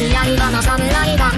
リアルはの侍だ